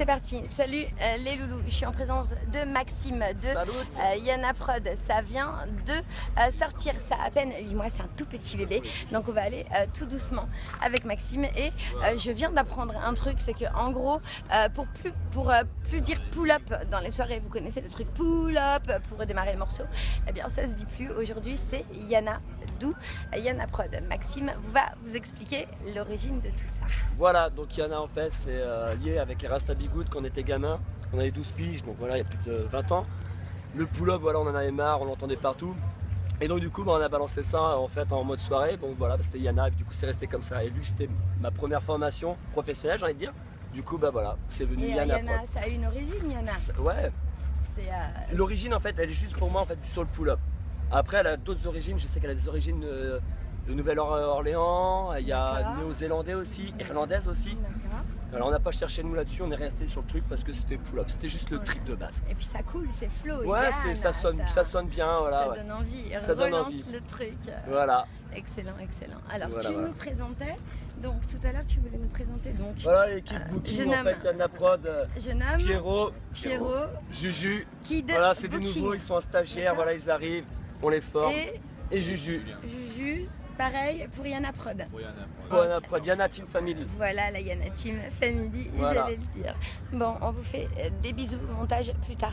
c'est parti. Salut euh, les loulous, je suis en présence de Maxime de euh, Yana Prod. Ça vient de euh, sortir, ça a à peine 8 mois, c'est un tout petit bébé. Donc on va aller tout doucement avec Maxime. Et je viens d'apprendre un truc, c'est que en gros, pour plus, pour, plus dire pull-up dans les soirées, vous connaissez le truc pull-up pour démarrer le morceau, eh bien ça se dit plus. Aujourd'hui c'est Yana, d'où Yana Prod. Maxime va vous expliquer l'origine de tout ça. Voilà, donc Yana en fait c'est lié avec les Rasta Bigoud quand on était gamin. On avait 12 piges, donc voilà, il y a plus de 20 ans. Le pull-up, voilà, on en avait marre, on l'entendait partout. Et donc du coup, bah, on a balancé ça en fait en mode soirée. Bon voilà, bah, c'était Yana, et du coup c'est resté comme ça. Et vu que c'était ma première formation professionnelle, j'ai envie de dire, du coup bah voilà, c'est venu et Yana. Yana, ça a une origine, Yana. Ouais. Euh, L'origine en fait, elle est juste pour moi en fait sur le pull-up. Après, elle a d'autres origines. Je sais qu'elle a des origines euh, de Nouvelle-Orléans. Il y a néo-zélandais aussi, irlandaise aussi. Alors on n'a pas cherché nous là-dessus, on est resté sur le truc parce que c'était pull-up, c'était juste le trip de base. Et puis ça coule, c'est flow. Ouais, ça sonne, ça... sonne bien, voilà. Ça donne envie, ça relance donne envie. le truc. Voilà. Excellent, excellent. Alors tu nous présentais, donc tout à l'heure tu voulais nous présenter donc. Voilà l'équipe euh, Booking en fait, Yana Prod, euh, Pierrot, Pierrot, Juju. Kid voilà, c'est des nouveaux, ils sont en stagiaire, voilà, ils arrivent, on les forme. Et, et Juju. Juju, Pareil pour Yana Prod. Pour Yana Prod. Yana Team Family. Voilà la Yana Team Family, j'allais le dire. Bon, on vous fait des bisous, montage plus tard.